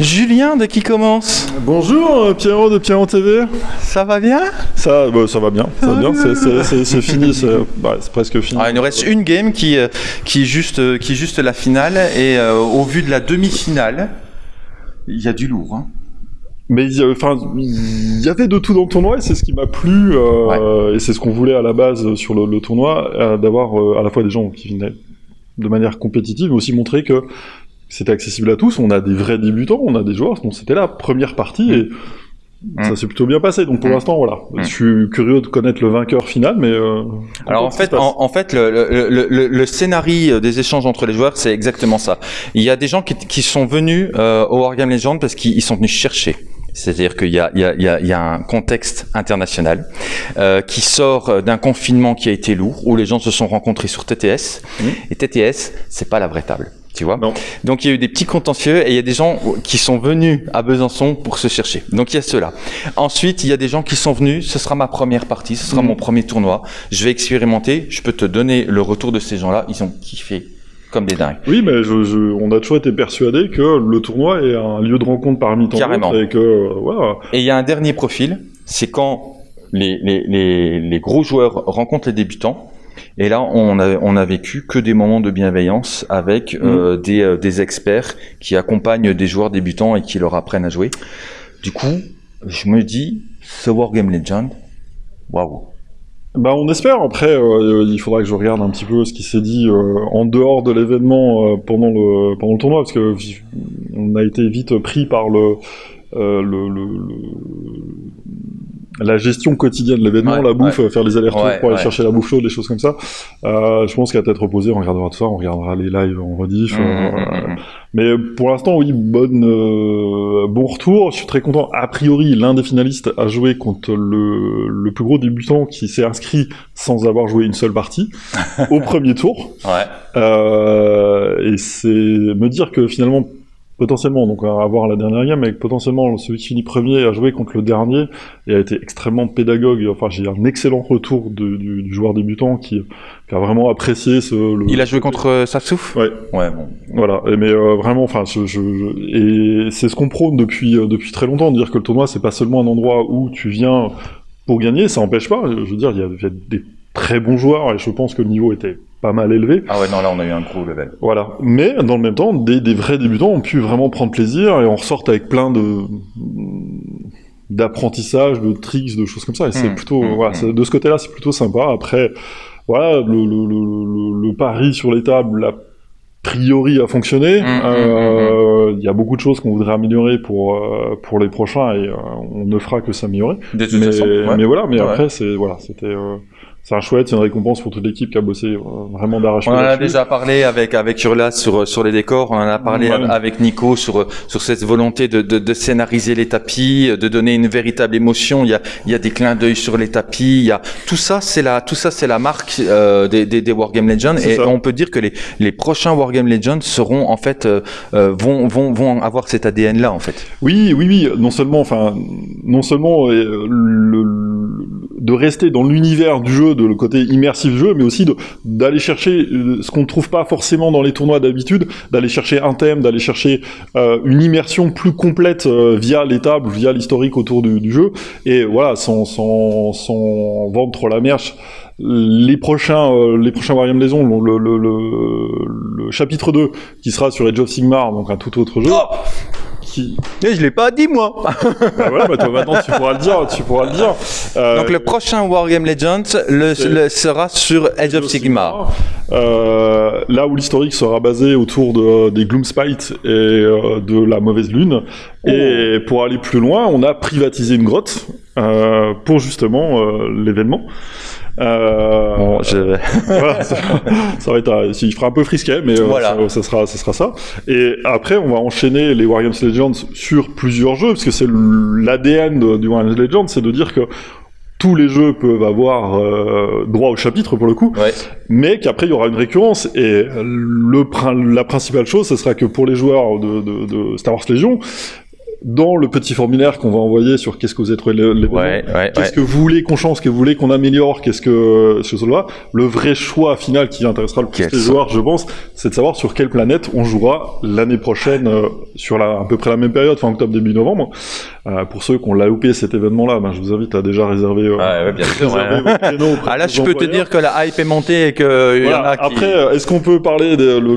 Julien de qui commence? Bonjour euh, Pierrot de Pierrot TV. Ça va bien? Ça, bah, ça va bien, ça va bien. C'est- fini, c'est bah, c'est presque fini. Ah, Il nous reste une game qui, euh, qui, est juste, euh, qui est juste la finale et euh, au vu de la demi-finale, il y a du lourd. Hein. Mais il y, a- enfin, il y avait de tout dans le tournoi et c'est ce qui m'a plu euh, et c'est ce qu'on voulait à la base sur le, le tournoi, euh, d'avoir à la fois des gens qui venaient de manière compétitive, mais aussi montrer que c'était accessible à tous. On a des vrais débutants, on a des joueurs. Donc c'était la première partie et ça s'est plutôt bien passé. Donc pour Mm. l'instant, voilà. Mm. Je suis curieux de connaître le vainqueur final, mais euh, Alors en fait, en, en fait, le, le, le, le- le scénario des échanges entre les joueurs, c'est exactement ça. Il y a des gens qui, qui sont venus euh, au Wargame Legend parce qu'ils ils sont venus chercher. C'est-à-dire qu'il y y, y, a, il y a un contexte international euh, qui sort d'un confinement qui a été lourd, où les gens se sont rencontrés sur TTS. Et TTS, c'est pas la vraie table, tu vois. Non. Donc il y a eu des petits contentieux et il y a des gens qui sont venus à Besançon pour se chercher. Donc il y a cela. Ensuite, il y a des gens qui sont venus, ce sera ma première partie, ce sera Mhm. mon premier tournoi. Je vais expérimenter, je peux te donner le retour de ces gens-là, ils ont kiffé comme des dingues. Oui, mais je, je- on a toujours été persuadé que le tournoi est un lieu de rencontre parmi tant Carrément. d'autres et que euh, voilà. Et il y a un dernier profil, c'est quand les, les, les, les gros joueurs rencontrent les débutants. Et là, on a, on a vécu que des moments de bienveillance avec euh, des, euh, des experts qui accompagnent des joueurs débutants et qui leur apprennent à jouer. Du coup, je me dis, ce Wargame Legend, waouh. Bah, on espère. Après, euh, il faudra que je regarde un petit peu ce qui s'est dit euh, en dehors de l'événement euh, pendant le pendant le tournoi, parce que on a été vite pris par le euh, le, le- le- la gestion quotidienne de l'événement, Ouais, la bouffe, faire les allers-retours Ouais, pour aller chercher la bouffe chaude, des choses comme ça. Euh, je pense qu'à tête reposée, on regardera tout ça, on regardera les lives en rediff. Mmh, euh, mmh, mmh. Mais pour l'instant, oui, bonne, euh, bon retour. Je suis très content. A priori, l'un des finalistes a joué contre le, le plus gros débutant qui s'est inscrit sans avoir joué une seule partie au premier tour. Ouais. Euh, et c'est me dire que finalement, potentiellement, donc on va voir la dernière game, mais potentiellement celui qui finit premier a joué contre le dernier et a été extrêmement pédagogue. Enfin, j'ai un excellent retour de- du, du joueur débutant qui, qui a vraiment apprécié ce. le- Il a joué contre euh, Safsouf? Ouais. Ouais, bon. Voilà, et- mais euh, vraiment, enfin, je, je, je- et c'est ce qu'on prône depuis euh, depuis très longtemps, de dire que le tournoi c'est pas seulement un endroit où tu viens pour gagner, ça empêche pas. Je veux dire, il y a, il y a des très bons joueurs et je pense que le niveau était pas mal élevé. Ah ouais, non, là, on a eu un gros level. Voilà, mais dans le même temps, des, des vrais débutants ont pu vraiment prendre plaisir et on ressort avec plein de d'apprentissage, de tricks, de choses comme ça. Et c'est Mm, plutôt, mm, voilà, mm. c'est- de ce côté-là, c'est plutôt sympa. Après, voilà, le, le, le, le, le pari sur les tables, a priori, a fonctionné. Euh, Il y a beaucoup de choses qu'on voudrait améliorer pour euh, pour les prochains et euh, on ne fera que s'améliorer. Mais, ouais. mais voilà, mais Ouais. après, c'est voilà, c'était euh, c'est un chouette, c'est une récompense pour toute l'équipe qui a bossé euh, vraiment d'arrache-pied On en a déjà parlé avec avec Urla sur sur les décors. On en a parlé Ouais. avec Nico sur sur cette volonté de, de de scénariser les tapis, de donner une véritable émotion. Il y a il y a des clins d'œil sur les tapis. Il y a tout ça, c'est la tout ça c'est la marque euh, des, des des Wargame Legends. Et ça. on peut dire que les les prochains Wargame Legends seront en fait euh, euh, vont vont vont avoir cet ADN là en fait. Oui, oui, oui. Non seulement, enfin, non seulement euh, le, le- de rester dans l'univers du jeu, de le côté immersif du jeu, mais aussi d'aller chercher euh, ce qu'on ne trouve pas forcément dans les tournois d'habitude, d'aller chercher un thème, d'aller chercher euh, une immersion plus complète euh, via les tables, via l'historique autour du, du jeu. Et voilà, sans, sans, sans vendre trop la merche. Les prochains, euh, les prochains Wargame Legends, le, le, le, le chapitre 2, qui sera sur Age of Sigmar, donc un tout autre jeu, qui, Et je l'ai pas dit moi. bah voilà, bah toi maintenant tu pourras le dire, tu pourras le dire. Euh, Donc le prochain Wargame Legends le, c'est- le sera sur Edge of Sigmar. Euh, là où l'historique sera basé autour de, des Gloomspite et euh, de la mauvaise lune. Et pour aller plus loin, on a privatisé une grotte euh, pour justement euh, l'événement. Euh, Bon, je... voilà, ça, ça va être, un- il fera un peu frisquet, mais euh, Voilà. ça, ça sera, ça sera ça. Et après, on va enchaîner les Wargames Legends sur plusieurs jeux, parce que c'est l'ADN du Wargames Legends, c'est de dire que tous les jeux peuvent avoir euh, droit au chapitre pour le coup, ouais. mais qu'après il y aura une récurrence. Et le, la principale chose, ce sera que pour les joueurs de, de, de Star Wars Legion, dans le petit formulaire qu'on va envoyer sur qu'est-ce que vous avez trouvé le- l'événement, Ouais, ouais, qu'est-ce ouais. que vous voulez qu'on change, ce que vous voulez qu'on améliore, qu'est-ce que ce là le vrai choix final qui intéressera le plus les joueurs, je pense, c'est de savoir sur quelle planète on jouera l'année prochaine euh, sur la, à peu près la même période, fin octobre début novembre. Euh, pour ceux qui ont loupé cet événement-là, ben, je vous invite à déjà réserver. euh, ouais, bien sûr. Ah là, de je peux te dire que la hype est montée et que il y en Voilà. a qui. Après, euh, est-ce qu'on peut parler, des, le- le-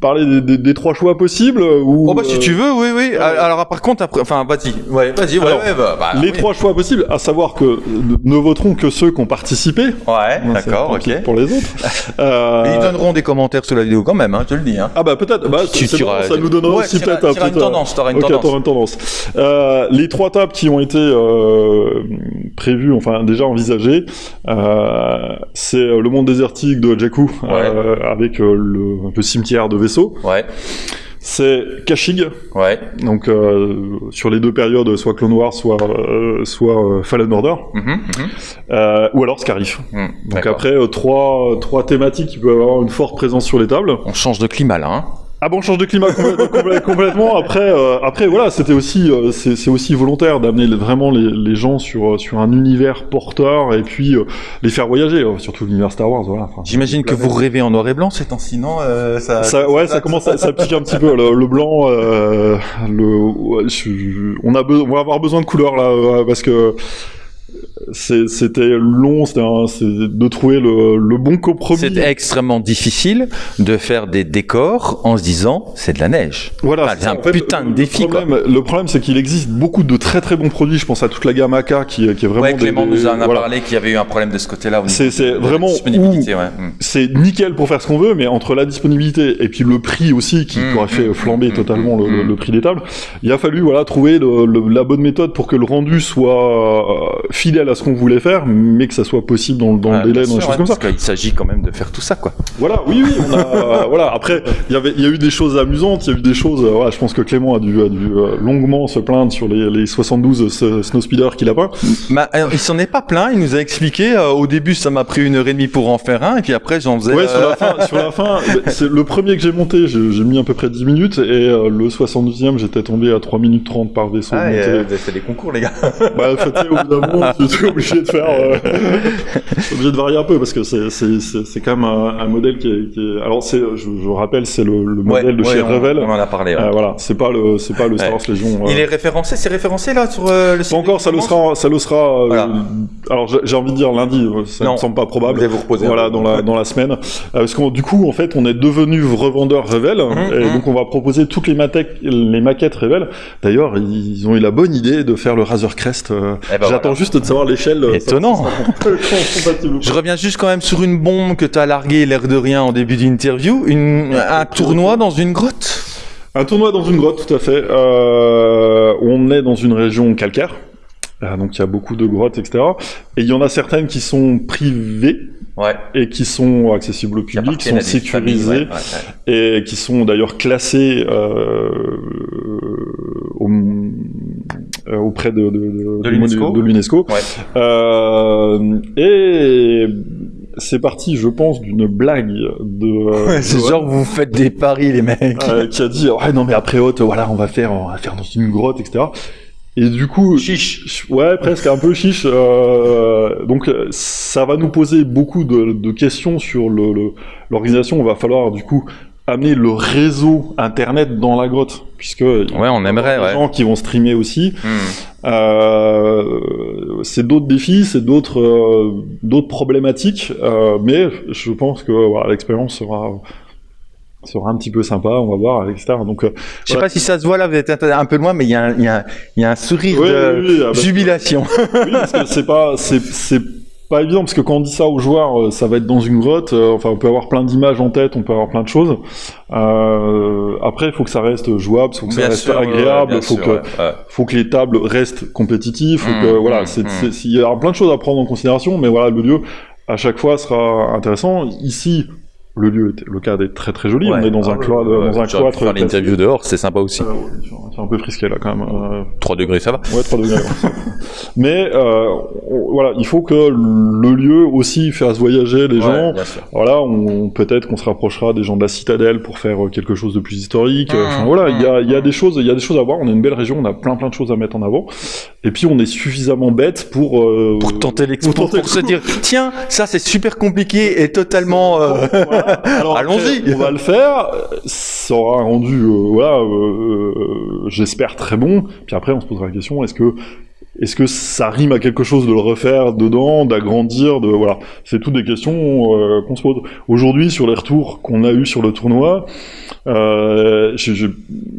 parler des, des- des trois choix possibles ou Oh bah si euh, tu veux, oui, oui. ouais. Alors par contre, après, enfin, vas-y, ouais, vas-y, ouais, bah, bah, les oui. trois choix possibles, à savoir que euh, ne voteront que ceux qui ont participé. Ouais, d'accord, ok. Pour les autres. Euh, ils donneront des commentaires sous la vidéo quand même, hein, je te le dis. Hein. Ah bah peut-être. Bah, Tu- tu bon, ça nous donnera aussi peut-être un une euh, tendance, tu auras une Ok, tendance. t'auras une tendance. Euh, les trois tables qui ont été euh, prévues, enfin déjà envisagées, euh, c'est euh, le monde désertique de Jakku euh, avec euh, le, le cimetière de vaisseaux. Ouais, C'est Kashyyyk, ouais. donc euh, sur les deux périodes, soit Clone Wars, soit euh, soit Fallen Order, Mhm, mhm, euh, ou alors Scarif. mhm. Donc après trois trois thématiques qui peuvent avoir une forte présence sur les tables. On change de climat là, hein. Ah bon, on change de climat complè- complè- complètement. Après, euh, après voilà, c'était aussi, euh, c'est aussi volontaire d'amener vraiment les, les gens sur euh, sur un univers porteur et puis euh, les faire voyager, euh, surtout l'univers Star Wars. Voilà. Enfin, J'imagine que vous rêvez en noir et blanc ces temps-ci, non euh, ça, Ça, ouais, ça commence, à, ça pique un petit peu. Le, le blanc, euh, le, ouais, je- on a, on va avoir besoin de couleurs là, parce que c'était long, c'était de trouver le, le bon compromis. C'est extrêmement difficile de faire des décors en se disant c'est de la neige. Voilà, c'est un fait, putain de défi, quoi. problème, Le problème, c'est qu'il existe beaucoup de très très bons produits. Je pense à toute la gamme AK qui, qui est vraiment. Ouais, des- Clément des- nous en a voilà. parlé qu'il y avait eu un problème de ce côté-là. C'est- vraiment disponibilité, ouais. Mm. C'est nickel pour faire ce qu'on veut, mais entre la disponibilité et puis le prix aussi, qui Mmh, aurait fait mmh, flamber mmh, totalement le, mmh. le prix des tables, il a fallu voilà trouver le- la bonne méthode pour que le rendu soit euh, fidèle à ce qu'on voulait faire, mais que ça soit possible dans, le- dans Ouais, le délai, dans les sûr, choses ouais, comme ça. Parce qu'il s'agit quand même de faire tout ça, quoi. Voilà, oui, oui, on a, voilà. Après, il y avait, il y a eu des choses amusantes, il y a eu des choses. euh, voilà, je pense que Clément a dû, a dû euh, longuement se plaindre sur les, les 72 s- snowspeeders qu'il a pas. Bah, euh, il s'en est pas plein, il nous a expliqué. euh, au début, ça m'a pris une heure et demie pour en faire un, et puis après, j'en faisais. Ouais, sur la fin, sur la fin, c'est le premier que j'ai monté, j'ai mis à peu près 10 minutes, et euh, le 72e, j'étais tombé à 3 minutes 30 par vaisseau. Ah, fait des concours, les gars. Bah, fait, au bout d'un moment, tu obligé de faire, euh, obligé de varier un peu, parce que c'est, c'est, c'est, c'est quand même un, un modèle qui est, qui est- alors c'est, je, je rappelle, c'est le, le modèle de Ouais, chez on, Revel. On en a parlé. ouais. Euh, voilà, c'est pas le, c'est pas le Star. Wars Legion. euh, Il est référencé, c'est référencé là sur euh, le site Pas encore, ça le sera, ça le sera. euh, Voilà. Alors j'ai envie de dire lundi, ça Non. me semble pas Vous probable. allez vous reposer. Voilà, dans la dans la semaine, Euh, parce qu'on du coup en fait on est devenu revendeur Revel Mhm, et mhm. donc on va proposer toutes les maquettes les maquettes Revel. D'ailleurs ils ont eu la bonne idée de faire le Razor Crest. euh, Eh ben J'attends voilà. juste de savoir l'échelle. euh, Étonnant. Je reviens juste quand même sur une bombe que tu as larguée, l'air de rien, en début d'interview. Un tournoi dans une grotte? Un tournoi dans une grotte, tout à fait. Euh, on est dans une région calcaire. Euh, donc il y a beaucoup de grottes, etc. Et il y en a certaines qui sont privées Ouais. et qui sont accessibles au Qui public, appartiennent sont familles, sécurisées ouais, ouais, ouais. et qui sont d'ailleurs classées euh, au- auprès de, de, de, De du l'UNESCO. Ouais. Euh, et c'est parti, je pense, d'une blague de, euh, C'est genre vous faites des paris les mecs. euh, qui a dit ouais non mais après haute voilà on va faire on va faire dans une grotte etc. Et du coup Chiche. Ouais, presque un peu chiche. euh, donc, euh, ça va nous poser beaucoup de, de questions sur le- le- l'organisation. Il va falloir du coup amener le réseau internet dans la grotte, puisque Ouais, on aimerait, des ouais. gens qui vont streamer aussi. Hmm. Euh, c'est d'autres défis, c'est d'autres euh, d'autres problématiques, euh, mais je pense que voilà, l'expérience sera sera un petit peu sympa. On va voir, etc. Donc, euh, Je sais pas si ça se voit là, vous êtes un peu loin, mais il y, a un- il y, a un- il y a un sourire oui, de oui, oui, jubilation. Oui, parce que c'est pas, c'est pas évident parce que quand on dit ça aux joueurs, euh, ça va être dans une grotte. euh, enfin, on peut avoir plein d'images en tête, on peut avoir plein de choses. Euh, après, il faut que ça reste jouable, il faut que ça reste sûr, agréable, il faut sûr, que, ouais, ouais. faut que les tables restent compétitives, faut Mmh, que, voilà, mmh, c'est, mmh. il y a plein de choses à prendre en considération, mais voilà, le lieu à chaque fois sera intéressant. Ici, le lieu, est- le cadre est très très joli. Ouais. on est dans Ah un, ouais, cloître, ouais, dans un pu cloître. faire l'interview dehors, c'est sympa aussi. Euh, c'est un peu frisqué là quand même. euh, 3 degrés, ça va. Ouais, 3 degrés. ouais. Mais euh, voilà, il faut que le lieu aussi fasse voyager les gens. bien sûr. Voilà, on, peut-être qu'on se rapprochera des gens de la citadelle pour faire euh, quelque chose de plus historique. Mmh, Enfin voilà, il y a, il y a mmh. des choses, il y a des choses à voir. On a une belle région, on a plein plein de choses à mettre en avant. Et puis on est suffisamment bête pour euh, Pour tenter l'expo, pour se dire, tiens, ça c'est super compliqué et totalement. euh, Voilà. Allons-y. On va le faire. Ça aura un rendu, euh, voilà, euh, euh, j'espère très bon. Puis après, on se posera la question est-ce que est-ce que ça rime à quelque chose de le refaire dedans, d'agrandir, de voilà, c'est toutes des questions euh, qu'on se pose. Aujourd'hui, sur les retours qu'on a eu sur le tournoi, euh, j'ai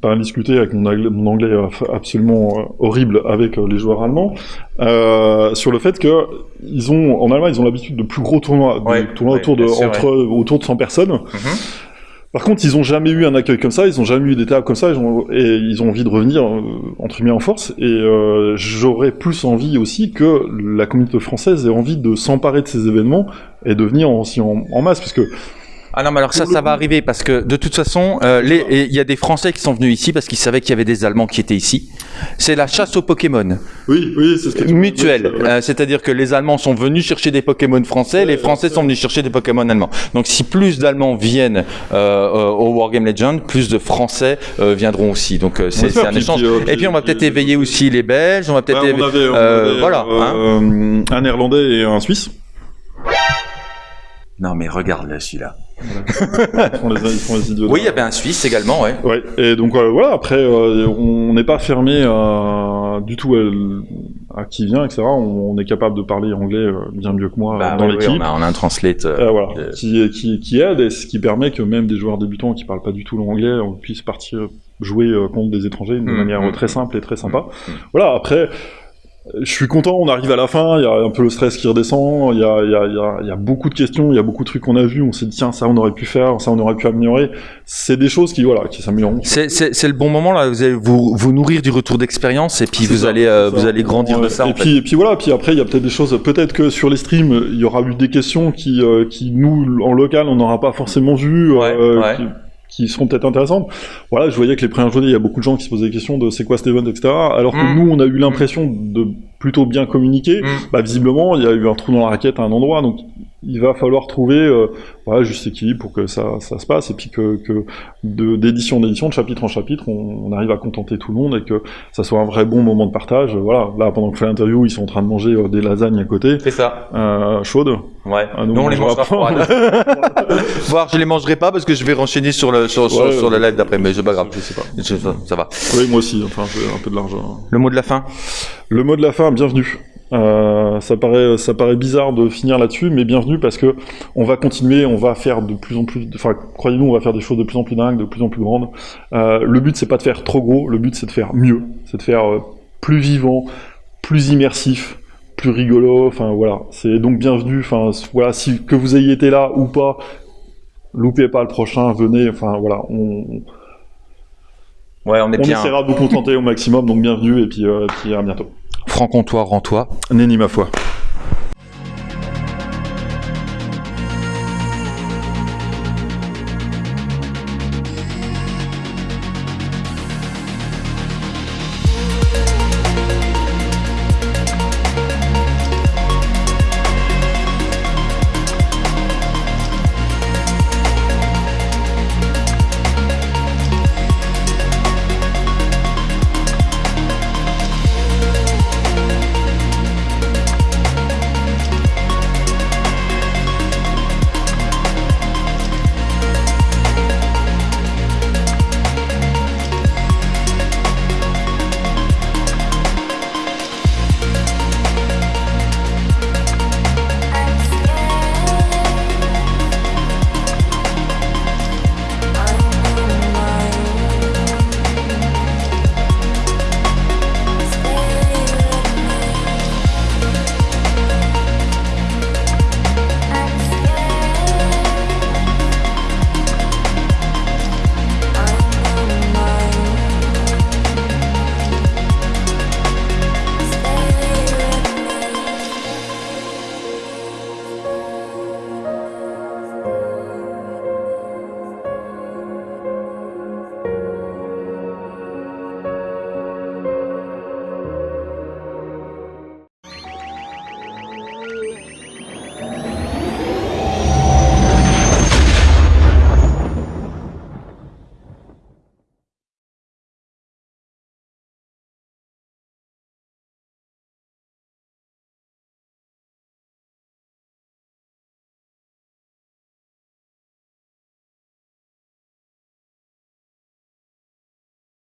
pas discuté avec mon anglais, mon anglais absolument euh, horrible avec euh, les joueurs allemands euh, sur le fait que ils ont en Allemagne ils ont l'habitude de plus gros tournois, Ouais, tournois ouais, autour de sûr, entre autour de 100 personnes. Mhm. Par contre, ils ont jamais eu un accueil comme ça, ils ont jamais eu des tables comme ça, ils ont, et ils ont envie de revenir euh, entre guillemets en force. Et euh, j'aurais plus envie aussi que la communauté française ait envie de s'emparer de ces événements et de venir aussi en, en masse, puisque Ah non, mais alors ça, ça va arriver parce que de toute façon, euh, il y a des Français qui sont venus ici parce qu'ils savaient qu'il y avait des Allemands qui étaient ici. C'est la chasse aux Pokémon oui, oui, c'est ce que mutuelle. c'est- Euh, C'est-à-dire que les Allemands sont venus chercher des Pokémon français, les Français sont venus chercher des Pokémon allemands. Donc si plus d'Allemands viennent euh, euh, au Wargame Legend, plus de Français euh, viendront aussi. Donc euh, c'est un puis- échange. puis, euh, Et puis on va peut-être éveiller aussi les Belges, on va peut-être Ouais, euh, avait, voilà, hein. un Néerlandais et un Suisse. Non mais regarde là celui-là. Ils font les, ils font les idiots. Oui, il y avait un Suisse également, ouais. Ouais, et donc euh, voilà, après, euh, on n'est pas fermé à, du tout à, à qui vient, etc. On, on est capable de parler anglais euh, bien mieux que moi Bah, dans oui, l'équipe. on, a, on a un translate. euh, Euh, voilà, Euh, qui, qui, qui aide et ce qui permet que même des joueurs débutants qui parlent pas du tout l'anglais on puisse partir jouer euh, contre des étrangers de Mm, manière mm, euh, très simple et très sympa. mm. Voilà, après, je suis content, on arrive à la fin, il y a un peu le stress qui redescend, il y a, y, a, y, a, y a beaucoup de questions, il y a beaucoup de trucs qu'on a vus, on s'est dit tiens ça on aurait pu faire, ça on aurait pu améliorer. C'est des choses qui voilà qui s'améliorent. C'est, c'est, c'est le bon moment là, vous allez vous, vous nourrir du retour d'expérience et puis vous ça, allez euh, vous allez grandir de ça. Et en puis, et puis voilà, puis après il y a peut-être des choses, peut-être que sur les streams il y aura eu des questions qui, euh, qui nous en local on n'aura pas forcément vu, Ouais, euh, ouais. Qui, qui seront peut-être intéressantes. Voilà, je voyais que les premières journées il y a beaucoup de gens qui se posaient des questions de c'est quoi cet event, etc. Alors que Mm. nous on a eu l'impression de plutôt bien communiquer. Mm. Bah visiblement il y a eu un trou dans la raquette à un endroit, donc il va falloir trouver euh, voilà, juste équilibre pour que ça, ça se passe et puis que, d'édition en édition, de chapitre en chapitre, on, on arrive à contenter tout le monde et que ça soit un vrai bon moment de partage. Voilà, là pendant que je fais l'interview, ils sont en train de manger euh, des lasagnes à côté, C'est ça. euh, chaudes. Ouais. Ah, nous, Nous, on les mangera pas. froides. Voir, je les mangerai pas parce que je vais renchaîner sur le sur, sur, Ouais, sur le ouais. live d'après, mais c'est pas grave. Je sais pas. Je- ça, ça va. Oui, moi aussi, enfin, j'ai un peu de l'argent. Le mot de la fin? Le mot de la fin, bienvenue. Euh, ça paraît, ça paraît bizarre de finir là-dessus, mais bienvenue parce que on va continuer, on va faire de plus en plus, enfin, croyez-nous, on va faire des choses de plus en plus dingues, de plus en plus grandes. Euh, le but, c'est pas de faire trop gros, le but, c'est de faire mieux, c'est de faire euh, plus vivant, plus immersif, plus rigolo. Enfin, voilà. C'est donc bienvenue. Enfin, voilà, si que vous ayez été là ou pas, loupez pas le prochain, venez. Enfin, voilà, on, Ouais, on est on bien. essaiera de vous contenter au maximum. Donc bienvenue et puis, et puis à bientôt. Franc-comtois, rends-toi. Nenni ma foi.